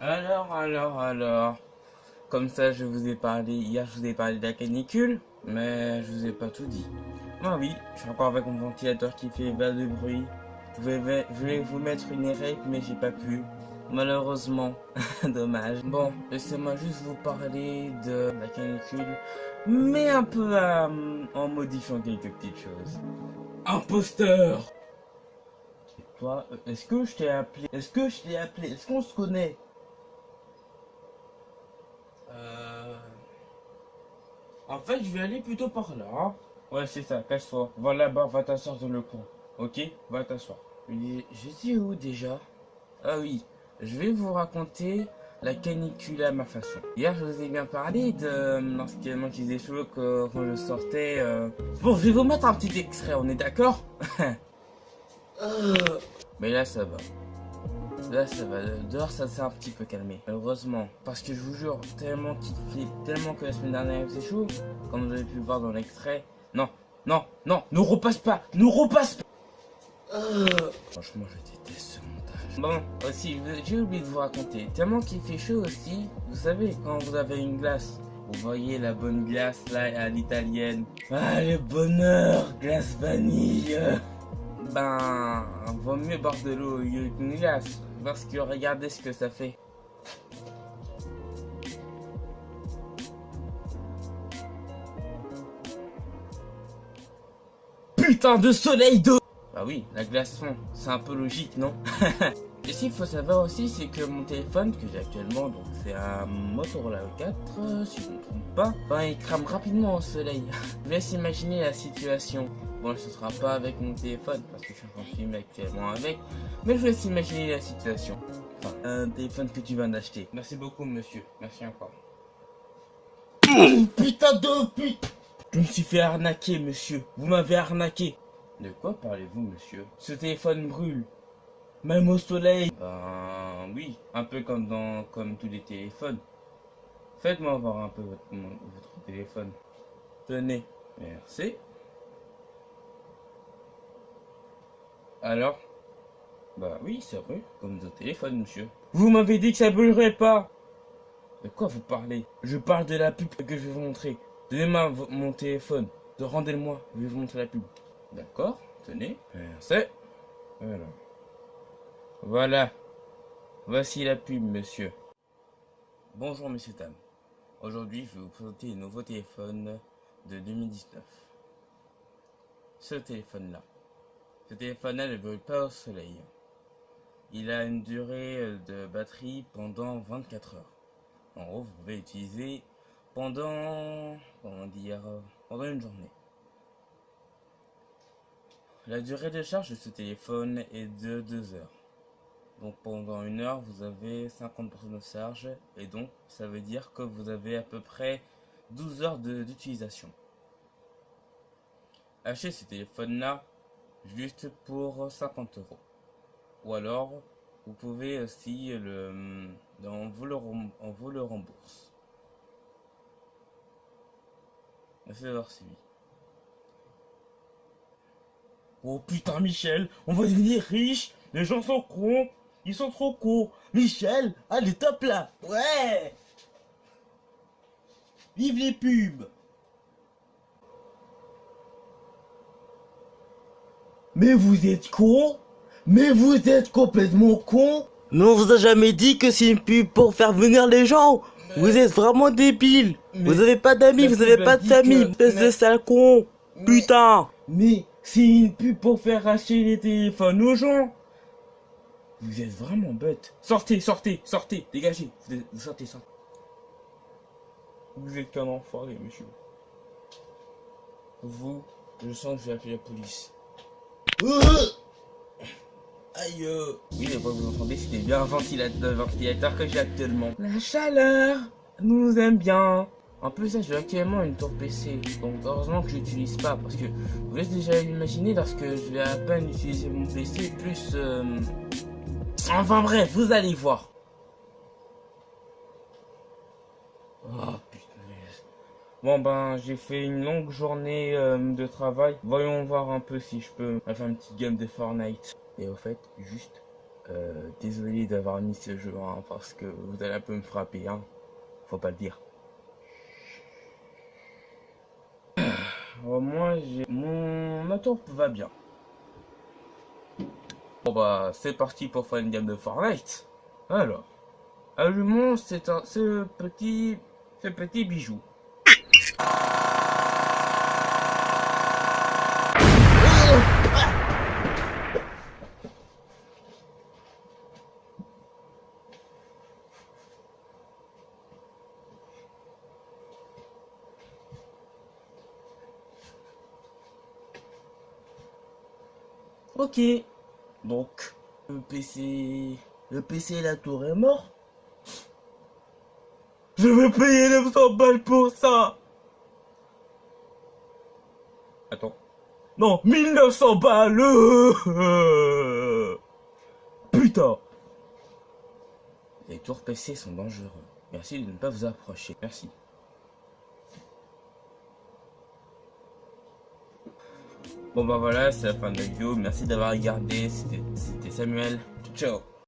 Alors, alors, alors. Comme ça, je vous ai parlé, hier je vous ai parlé de la canicule, mais je vous ai pas tout dit. Ah oui, je suis encore avec mon ventilateur qui fait bas de bruit. Je vais vous mettre une érec, mais j'ai pas pu. Malheureusement, dommage. Bon, laissez-moi juste vous parler de la canicule, mais un peu euh, en modifiant quelques petites choses. Imposteur Toi, euh, est-ce que je t'ai appelé? Est-ce que je t'ai appelé? Est-ce qu'on se connaît? En fait, je vais aller plutôt par là. hein. Ouais, c'est ça, casse-toi. Va là-bas, va t'asseoir dans le coin. Ok? Va t'asseoir. Je suis où déjà? Ah oui, je vais vous raconter la canicule à ma façon. Hier, je vous ai bien parlé de euh, lorsqu'il manquait cheveux que, quand je sortais. euh. Bon, je vais vous mettre un petit extrait, on est d'accord? Euh, Mais là, ça va. Là, ça va. Dehors, ça s'est un petit peu calmé. Heureusement. Parce que je vous jure, tellement qu'il fait, tellement que la semaine dernière, faisait chaud, comme vous avez pu le voir dans l'extrait. Non, non, non, ne repasse pas, ne repasse pas. Euh, Franchement, je déteste ce montage. Bon, aussi, j'ai oublié de vous raconter. Tellement qu'il fait chaud aussi, vous savez, quand vous avez une glace, vous voyez la bonne glace là à l'italienne. Ah, le bonheur, glace vanille. Ben, vaut mieux boire de l'eau au lieu qu'une glace. Parce que regardez ce que ça fait. Putain de soleil d'eau Bah oui, la glace fond, c'est un peu logique, non? Et s'il faut savoir aussi, c'est que mon téléphone que j'ai actuellement, donc c'est un Motorola 4, euh, si je ne me trompe pas, ben il crame rapidement au soleil. je vous laisse imaginer la situation. Bon, ce sera pas avec mon téléphone, parce que je suis en train de filmer actuellement avec, mais je vous laisse imaginer la situation. Enfin, un téléphone que tu viens d'acheter. Merci beaucoup, monsieur. Merci encore. putain de pute Je me suis fait arnaquer, monsieur. Vous m'avez arnaqué. De quoi parlez-vous, monsieur? Ce téléphone brûle. Même au soleil. Ben oui, un peu comme dans comme tous les téléphones. Faites-moi voir un peu votre, votre téléphone. Tenez. Merci. Alors? Bah oui, c'est vrai, comme nos téléphones, monsieur. Vous m'avez dit que ça brûlerait pas De quoi vous parlez? Je parle de la pub que je vais vous montrer. Donnez-moi mon téléphone. De Rendez-le-moi, je vais vous montrer la pub. D'accord, tenez. Merci. Voilà. Voilà. Voici la pub, monsieur. Bonjour, monsieur Tam. Aujourd'hui, je vais vous présenter le nouveau téléphone de 2019. Ce téléphone-là. Ce téléphone-là ne brûle pas au soleil. Il a une durée de batterie pendant 24 heures. En gros, vous pouvez l'utiliser pendant, comment dire, pendant une journée. La durée de charge de ce téléphone est de 2 heures. Donc pendant une heure, vous avez 50% de charge et donc ça veut dire que vous avez à peu près 12 heures d'utilisation. Achetez ce téléphone-là juste pour 50 euros. Ou alors, vous pouvez aussi le, on vous le, vous le rembourse. Merci d'avoir suivi. Oh putain Michel, on va devenir riche, les gens sont cons, ils sont trop cons. Michel, allez top là, ouais. Vive les pubs. Mais vous êtes con. Mais vous êtes complètement con. Mais on vous a jamais dit que c'est une pub pour faire venir les gens. Vous êtes vraiment débile. Vous avez pas d'amis, vous avez pas de famille, que- espèce de sale con. Mais- Putain. Mais c'est une pub pour faire acheter les téléphones aux gens Vous êtes vraiment bête Sortez, sortez, sortez, dégagez Vous êtes- vous sortez, sortez Vous êtes qu'un enfoiré, monsieur. Vous, je sens que je vais appeler la police. Aïe euh. Oui, mais pas vous entendez, c'était bien un ventilateur, que j'ai actuellement. La chaleur nous aime bien. En plus, j'ai actuellement une tour PC. Donc, heureusement que je l'utilise pas. Parce que vous laissez déjà imaginer lorsque je vais à peine utiliser mon PC, plus. euh, Enfin bref, vous allez voir. Oh putain. Bon ben j'ai fait une longue journée euh, de travail. Voyons voir un peu si je peux faire une petite game de Fortnite. Et au fait, juste Euh, désolé d'avoir mis ce jeu, hein, parce que vous allez un peu me frapper, hein. Faut pas le dire. moi, j'ai... Mon moteur va bien. Bon bah, c'est parti pour faire une game de Fortnite. Alors, allumons c'est ce petit... ce petit bijou. Ok. Donc, le PC... Le PC la tour est mort. Je vais payer 900 balles pour ça. Attends. Non, 1900 balles Putain Les tours PC sont dangereux. Merci de ne pas vous approcher. Merci. Bon bah voilà, c'est la fin de la vidéo. Merci d'avoir regardé. C'était Samuel. Ciao